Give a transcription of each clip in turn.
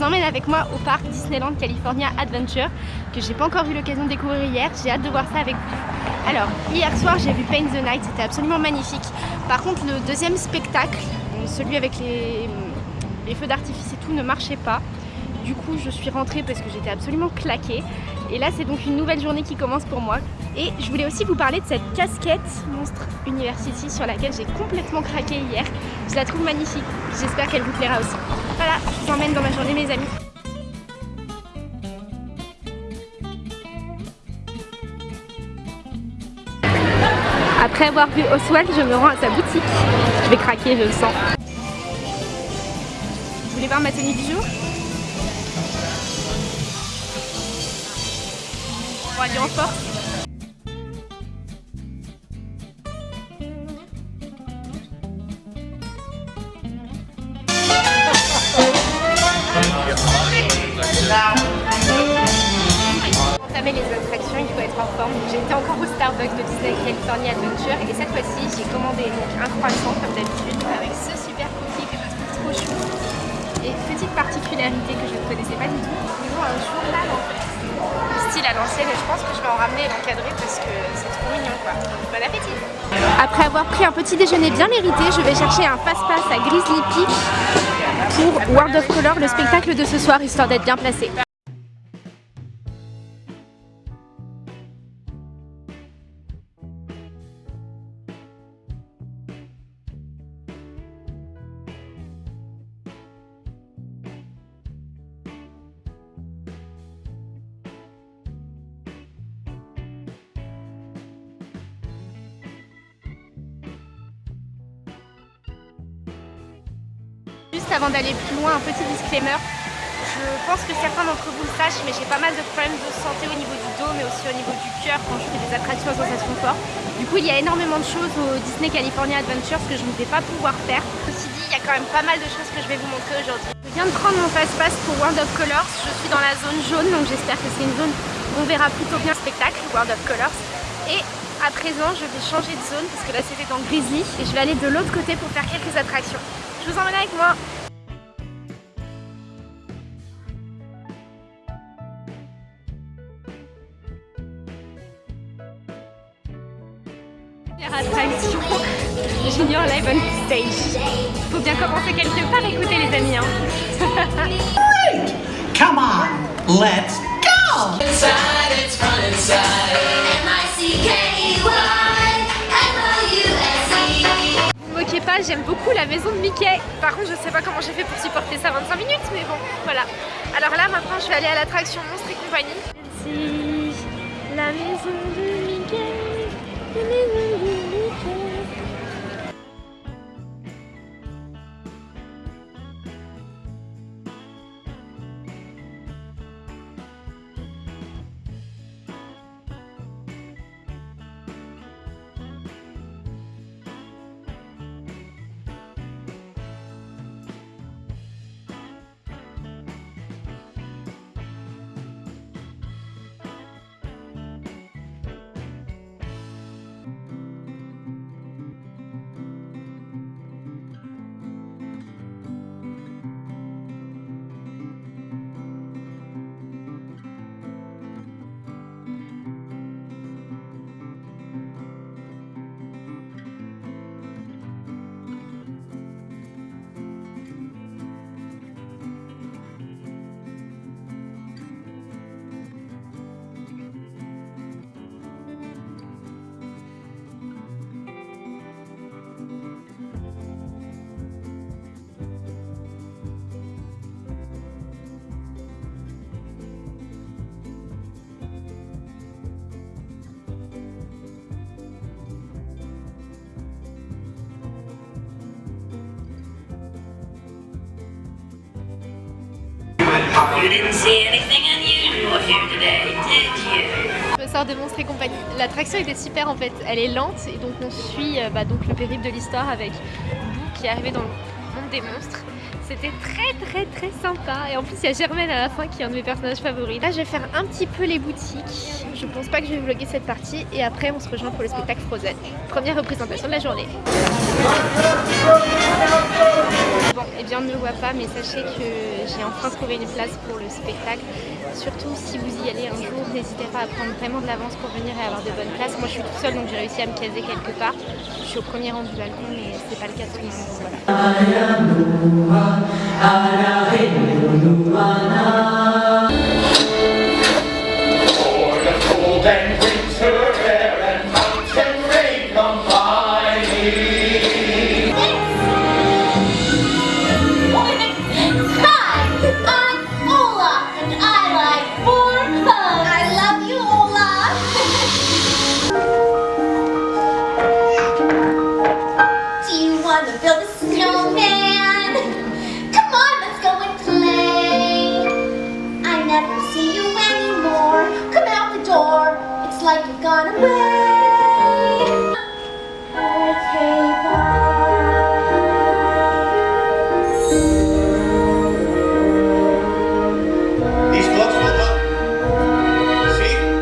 vous emmène avec moi au parc Disneyland California Adventure que j'ai pas encore eu l'occasion de découvrir hier. J'ai hâte de voir ça avec vous. Alors, hier soir j'ai vu Paint the Night, c'était absolument magnifique. Par contre, le deuxième spectacle, celui avec les, les feux d'artifice et tout, ne marchait pas. Du coup, je suis rentrée parce que j'étais absolument claquée. Et là, c'est donc une nouvelle journée qui commence pour moi. Et je voulais aussi vous parler de cette casquette Monstre University sur laquelle j'ai complètement craqué hier. Je la trouve magnifique. J'espère qu'elle vous plaira aussi. Voilà, je vous emmène dans ma journée mes amis. Après avoir vu Oswald, je me rends à sa boutique. Je vais craquer, je le sens. Vous voulez voir ma tenue du jour? On va aller en force. J'étais encore au Starbucks de Disney California Adventure et cette fois-ci j'ai commandé donc un croissant comme d'habitude avec ce super cookie que je trouve trop chou. Et petite particularité que je ne connaissais pas du tout, ils ont un journal en fait. Style à l'ancienne et je pense que je vais en ramener et l'encadrer parce que c'est trop mignon quoi. Bon appétit Après avoir pris un petit déjeuner bien mérité, je vais chercher un passe-passe à Grizzly Peak pour World of Color, le spectacle de ce soir, histoire d'être bien placé. Avant d'aller plus loin, un petit disclaimer. Je pense que certains d'entre vous le sachent, mais j'ai pas mal de problèmes de santé au niveau du dos, mais aussi au niveau du cœur quand je fais des attractions à sensation forte. Du coup, il y a énormément de choses au Disney California Adventure que je ne vais pas pouvoir faire. Ceci dit, il y a quand même pas mal de choses que je vais vous montrer aujourd'hui. Je viens de prendre mon passe-passe pour World of Colors. Je suis dans la zone jaune, donc j'espère que c'est une zone où on verra plutôt bien le spectacle, World of Colors. Et à présent, je vais changer de zone parce que là c'était dans Grizzly et je vais aller de l'autre côté pour faire quelques attractions. Je vous emmène avec moi attraction Junior Live on Stage. Faut bien commencer quelque part, écoutez les amis. Hein. Come on, let's go! Inside, it's fun inside. Vous moquez pas, j'aime beaucoup la maison de Mickey. Par contre, je sais pas comment j'ai fait pour supporter ça 25 minutes, mais bon, voilà. Alors là, maintenant, je vais aller à l'attraction Monstre et compagnie. C'est la maison de Mickey. La maison de Je sors de Monstre et compagnie. L'attraction était super en fait, elle est lente et donc on suit euh, bah, donc le périple de l'histoire avec Boo qui est arrivé dans le monde des monstres. C'était très très très sympa et en plus il y a Germaine à la fin qui est un de mes personnages favoris. Là je vais faire un petit peu les boutiques. Je pense pas que je vais vlogger cette partie et après on se rejoint pour le spectacle Frozen. Première représentation de la journée. Eh bien on ne le voit pas mais sachez que j'ai enfin trouvé une place pour le spectacle. Surtout si vous y allez un jour, n'hésitez pas à prendre vraiment de l'avance pour venir et avoir de bonnes places. Moi je suis toute seule donc j'ai réussi à me caser quelque part. Je suis au premier rang du balcon mais c'est pas le cas de tout le monde. Voilà.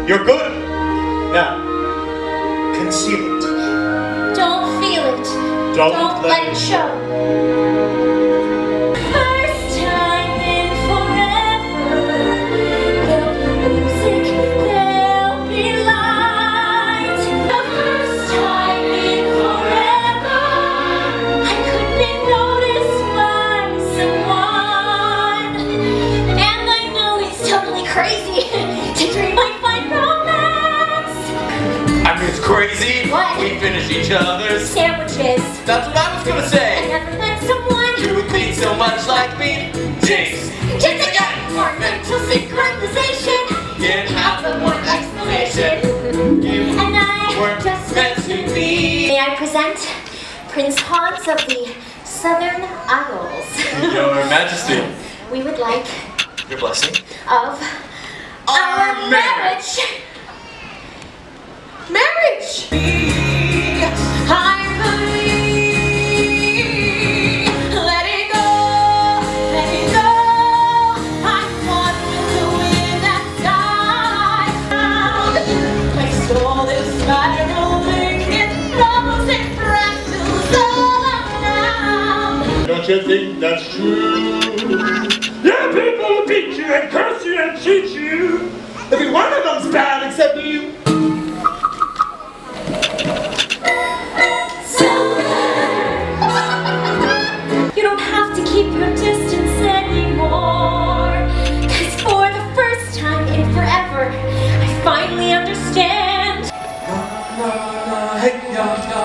You're good. Now, conceal it. Don't feel it. Don't, Don't let, let it show. Jinx. Jinx again. More mental synchronization. Can't have the one explanation. You and I were just meant to be. May I present Prince Hans of the Southern Isles. Your Majesty. We would like your blessing of our, our marriage. marriage. marriage. You think that's true. Yeah, people will beat you and curse you and cheat you. Every one of them's bad except you. You don't have to keep your distance for the first time in forever, I finally understand. Na, na, na, hey, ya, ya,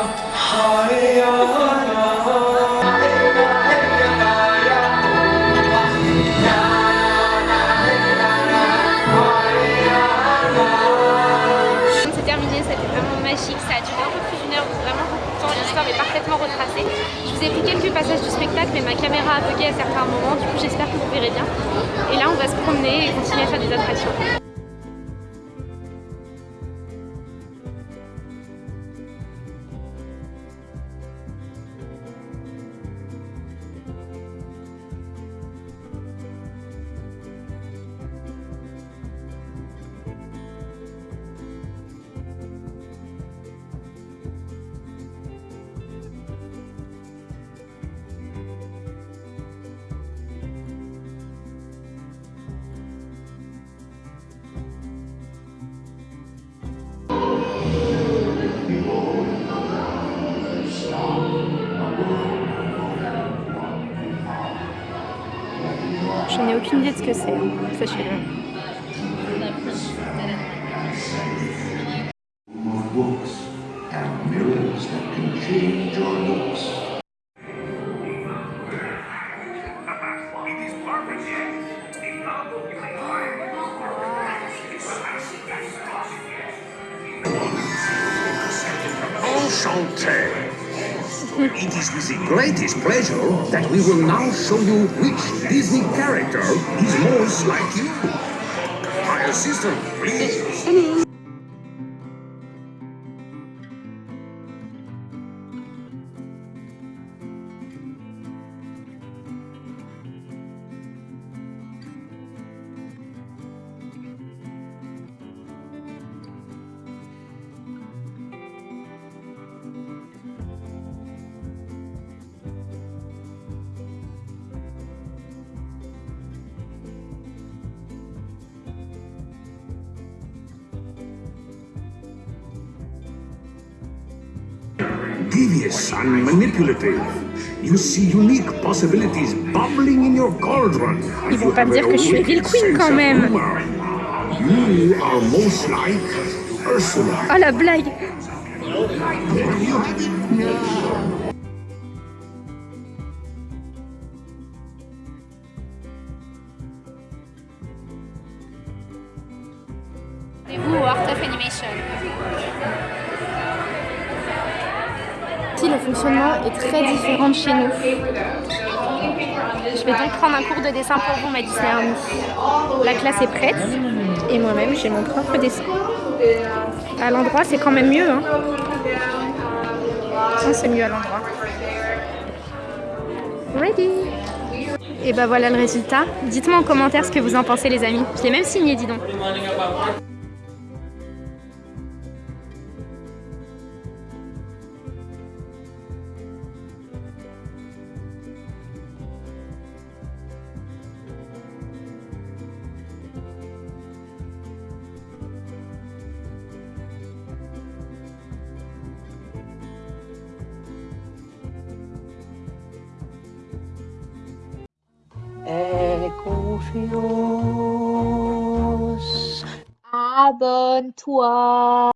ya, Je vous ai pris quelques passages du spectacle mais ma caméra a bugué à certains moments, du coup j'espère que vous verrez bien. Et là on va se promener et continuer à faire des attractions. Je n'ai aucune idée de ce que c'est, hein. sachez-le. Enchanté! It is with the greatest pleasure that we will now show you which Disney character is most like you. My assistant, please. Devious and manipulative. You see unique possibilities bubbling in your cauldron. Ils vont pas me dire que je suis Evil Queen quand même. You are most like Ursula. Oh la blague Et vous au Art of Animation Le fonctionnement est très différent de chez nous. Je vais donc prendre un cours de dessin pour vous, ma. La classe est prête et moi-même j'ai mon propre dessin. À l'endroit, c'est quand même mieux. Hein. C'est mieux à l'endroit. Ready Et bah voilà le résultat. Dites-moi en commentaire ce que vous en pensez, les amis. Je l'ai même signé, dis donc. confiós. Abenteuer.